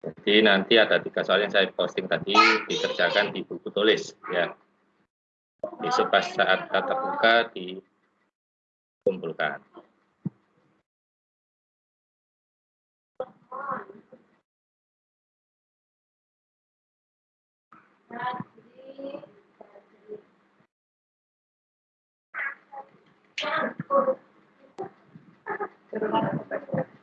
Jadi nanti ada tiga soal yang saya posting tadi dikerjakan di buku tulis ya. Besok pas saat tatap muka dikumpulkan. Gracias.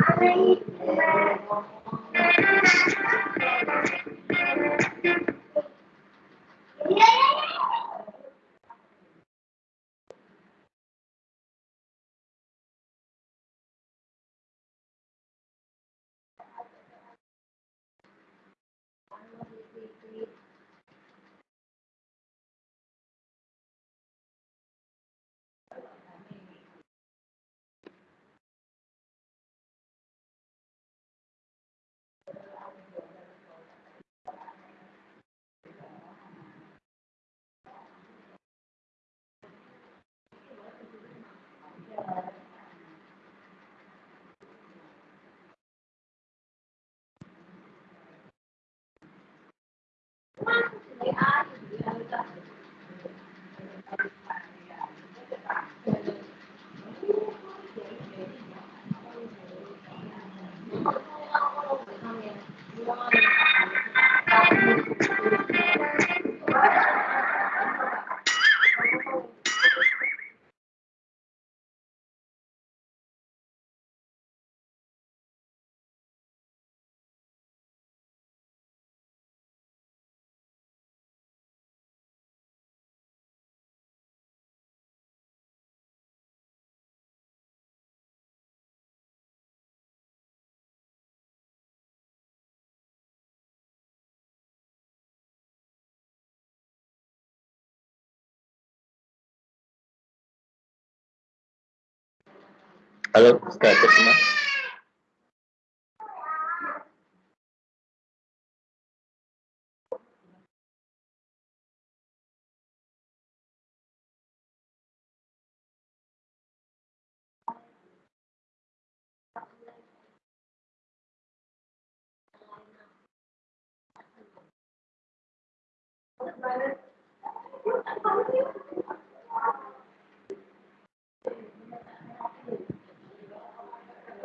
I あの、スタートします。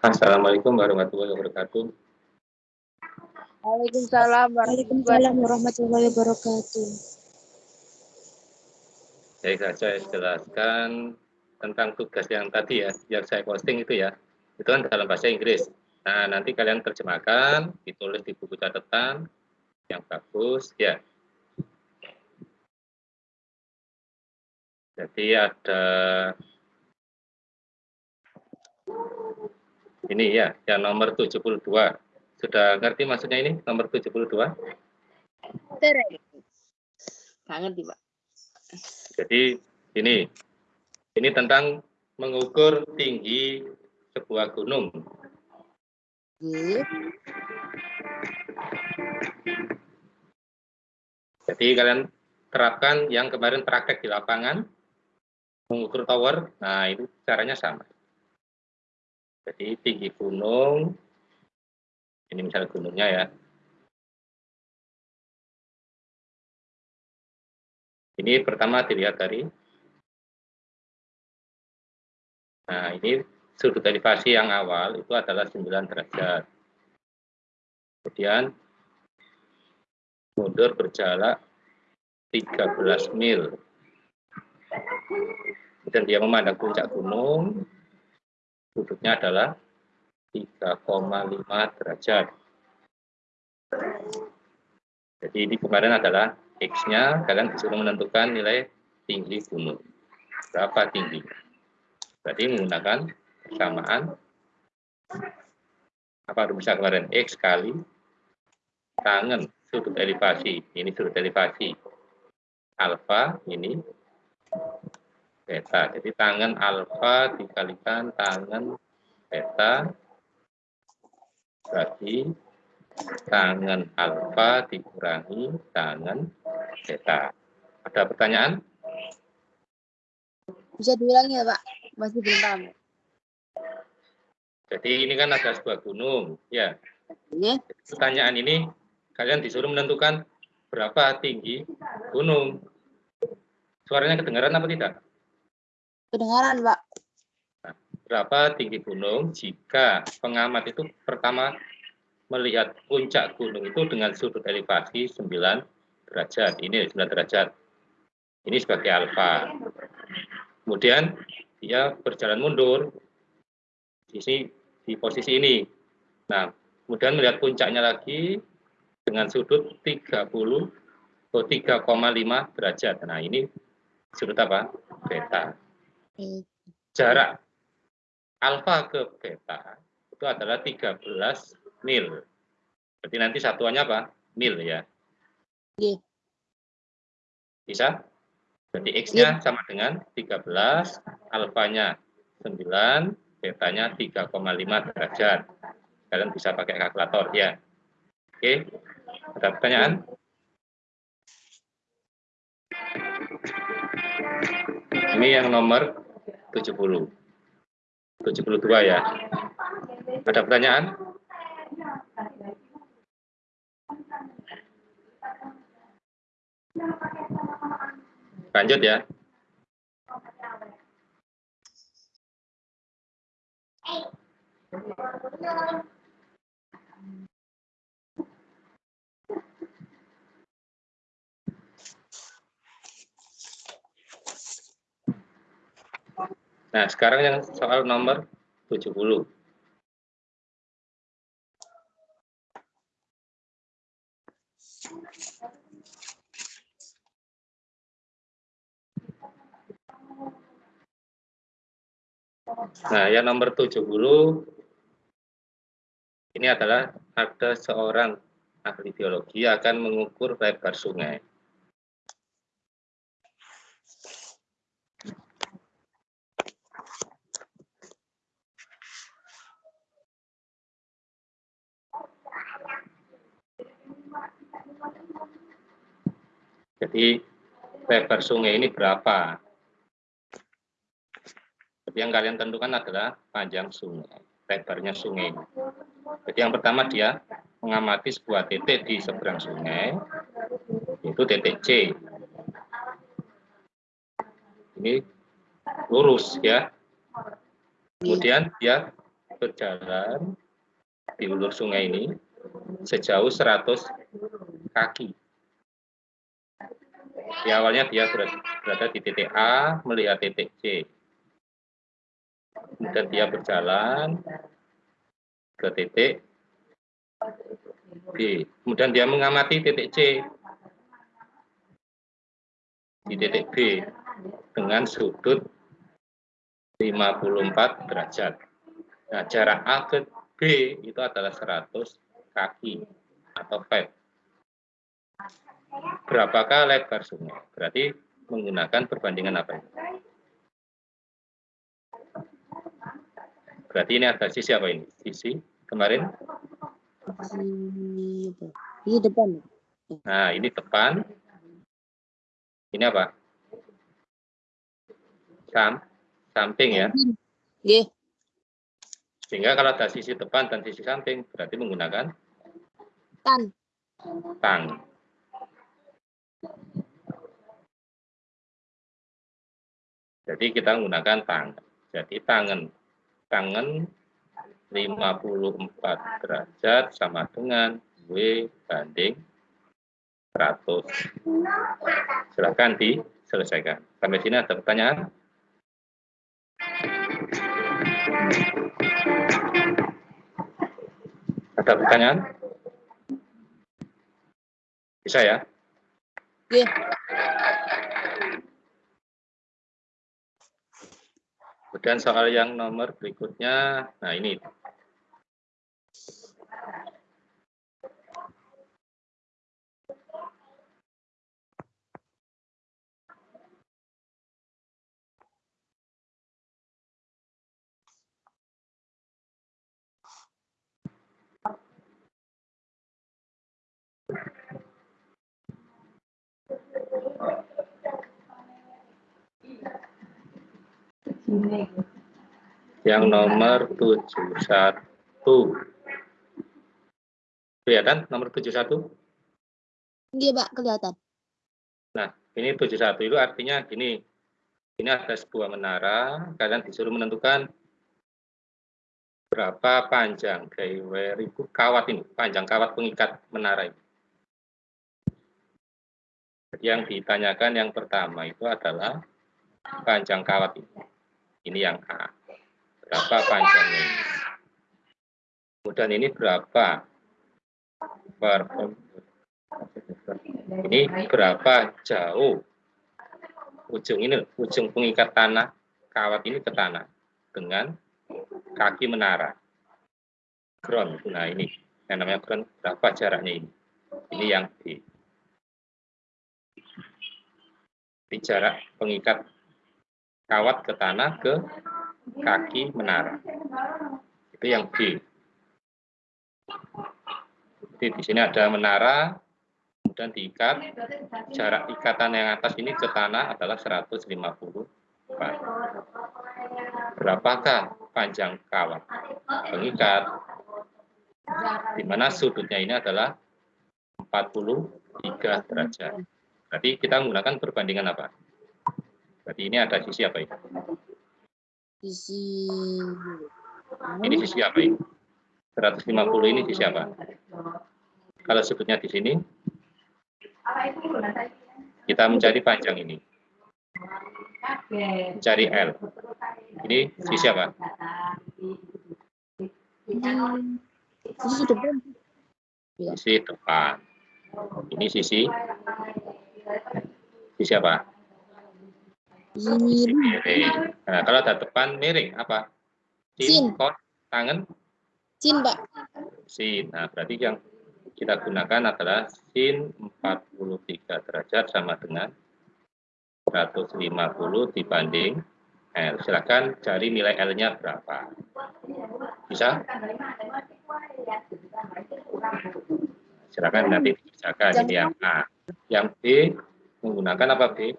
Assalamualaikum warahmatullahi wabarakatuh. Waalaikumsalam warahmatullahi wabarakatuh. Baik, saya jelaskan tentang tugas yang tadi ya, yang saya posting itu ya. Itu kan dalam bahasa Inggris. Nah, nanti kalian terjemahkan, ditulis di buku catatan yang bagus ya. Jadi ada ini ya, yang nomor 72. Sudah ngerti maksudnya ini nomor 72? Sangat, Pak. Jadi ini ini tentang mengukur tinggi sebuah gunung. Jadi kalian terapkan yang kemarin praktek di lapangan, mengukur tower, nah itu caranya sama. Jadi tinggi gunung, ini misalnya gunungnya ya. Ini pertama dilihat dari, nah ini sudut elevasi yang awal itu adalah 9 derajat. Kemudian mundur berjarak 13 mil. Dan dia memandang puncak gunung, sudutnya adalah 3,5 derajat. Jadi ini kemarin adalah X-nya, kalian disuruh menentukan nilai tinggi gunung. Berapa tinggi? Berarti menggunakan persamaan apa rumusnya kemarin X kali tangan sudut elevasi. Ini sudut elevasi. Alfa ini beta. Jadi tangan alfa dikalikan tangan beta berarti tangan alfa dikurangi tangan beta. Ada pertanyaan? Bisa diulangi ya Pak, masih belum paham. Jadi ini kan ada sebuah gunung, ya. Ini? Pertanyaan ini kalian disuruh menentukan berapa tinggi gunung. Suaranya kedengaran apa tidak? Kedengaran, Pak berapa tinggi gunung jika pengamat itu pertama melihat puncak gunung itu dengan sudut elevasi 9 derajat. Ini 9 derajat. Ini sebagai alfa. Kemudian dia berjalan mundur di sini di posisi ini. Nah, kemudian melihat puncaknya lagi dengan sudut 30 atau 3,5 derajat. Nah, ini sudut apa? Beta. Jarak alfa ke beta itu adalah 13 mil. Berarti nanti satuannya apa? Mil ya. Iya. Bisa? Berarti X-nya iya. sama dengan 13, alfanya 9, betanya 3,5 derajat. Kalian bisa pakai kalkulator ya. Oke, ada pertanyaan? Ini yang nomor 70. 72 ya. Ada pertanyaan? Lanjut ya. Nah, sekarang yang soal nomor 70. Nah, yang nomor 70 ini adalah ada seorang ahli biologi akan mengukur lebar sungai. Jadi lebar sungai ini berapa? Jadi yang kalian tentukan adalah panjang sungai, lebarnya sungai. Jadi yang pertama dia mengamati sebuah titik di seberang sungai, itu titik C. Ini lurus ya. Kemudian dia berjalan di ulur sungai ini sejauh 100 kaki. Di awalnya dia berada di titik A, melihat titik C. Kemudian dia berjalan ke titik B. Kemudian dia mengamati titik C di titik B dengan sudut 54 derajat. Nah, jarak A ke B itu adalah 100 kaki atau feet. Berapakah lebar sungai? Berarti menggunakan perbandingan apa ini? Berarti ini ada sisi apa ini? Sisi kemarin? Ini depan. Nah, ini depan. Ini apa? Sam, samping ya. Iya. Sehingga kalau ada sisi depan dan sisi samping, berarti menggunakan Tan. tang. Jadi kita menggunakan tang. Jadi tangan. Tangan 54 derajat sama dengan W banding 100. Silahkan diselesaikan. Sampai sini ada pertanyaan? Ada pertanyaan? Bisa ya? Iya. Kemudian soal yang nomor berikutnya, nah ini. Yang nomor 71. Kelihatan nomor 71? Iya, Pak, kelihatan. Nah, ini 71 itu artinya gini. Ini ada sebuah menara, kalian disuruh menentukan berapa panjang ribu kawat ini, panjang kawat pengikat menara ini. Yang ditanyakan yang pertama itu adalah panjang kawat ini. Ini yang A. Berapa panjangnya? Kemudian ini berapa? Per, ini berapa jauh ujung ini, ujung pengikat tanah, kawat ini ke tanah dengan kaki menara. Ground, nah ini yang namanya ground, berapa jaraknya ini? Ini yang. Di jarak pengikat kawat ke tanah ke kaki menara. Itu yang B. Jadi di sini ada menara, kemudian diikat, jarak ikatan yang atas ini ke tanah adalah 150 Berapakah panjang kawat pengikat? Di mana sudutnya ini adalah 43 derajat. Berarti kita menggunakan perbandingan apa? Berarti ini ada sisi apa ini? Sisi Ini sisi apa ini? 150 ini sisi apa? Kalau sudutnya di sini, kita mencari panjang ini. Mencari L. Ini sisi apa? sisi depan. Sisi depan. Ini sisi sisi apa? Miring. Nah, kalau ada depan miring apa? Sin. Sin, kos, tangan, sin, Pak. sin. Nah, berarti yang kita gunakan adalah sin 43 derajat sama dengan 150 dibanding L. Silakan cari nilai L-nya berapa. Bisa? Silakan nanti dikerjakan ini yang A. Yang B menggunakan apa B?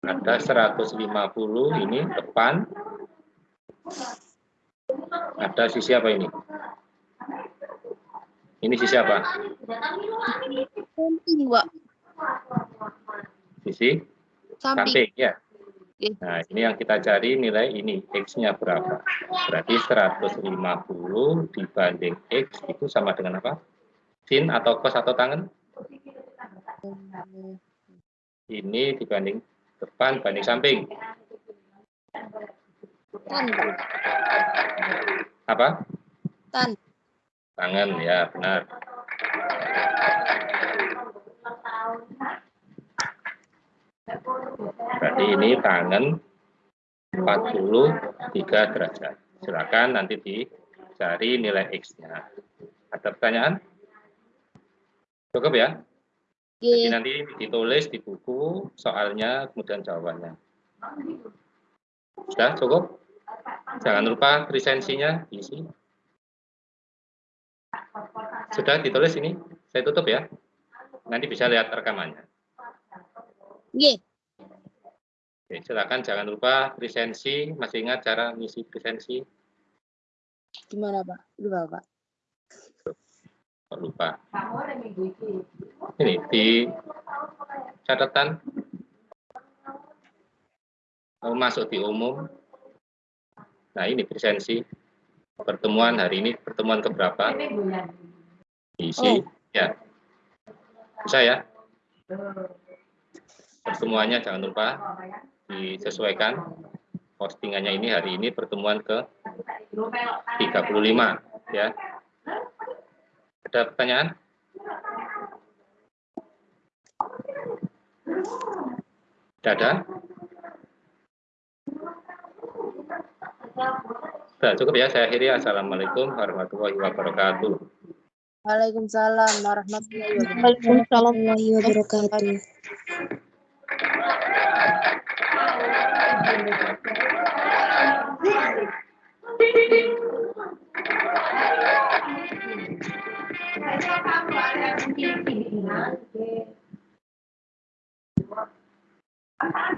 Ada 150 ini depan. Ada sisi apa ini? Ini sisi apa? Samping, Pak. Sisi Samping. samping ya. Nah, ini yang kita cari nilai ini, X-nya berapa. Berarti 150 dibanding X itu sama dengan apa? Sin atau cos atau tangan? Ini dibanding depan, banding samping. Tan, Pak. Apa? Tan. Tangan, ya benar. Berarti ini tangan 43 derajat. Silakan nanti dicari nilai X-nya. Ada pertanyaan? Cukup ya? Jadi Oke. nanti ditulis di buku soalnya, kemudian jawabannya. Sudah cukup? Jangan lupa lisensinya diisi. Sudah ditulis ini? Saya tutup ya. Nanti bisa lihat rekamannya. Oke. Oke, silakan jangan lupa lisensi. Masih ingat cara ngisi lisensi? Gimana, Pak? Lupa, Pak. Lupa. Ini di catatan mau masuk di umum. Nah ini lisensi pertemuan hari ini pertemuan keberapa? Diisi ya. Bisa ya? Pertemuannya jangan lupa disesuaikan. Postingannya ini hari ini pertemuan ke 35 ya. Ada pertanyaan? Tidak ada? Sudah cukup ya, saya akhiri. Assalamualaikum warahmatullahi wabarakatuh. Waalaikumsalam warahmatullahi wabarakatuh. Waalaikumsalam. warahmatullahi wabarakatuh.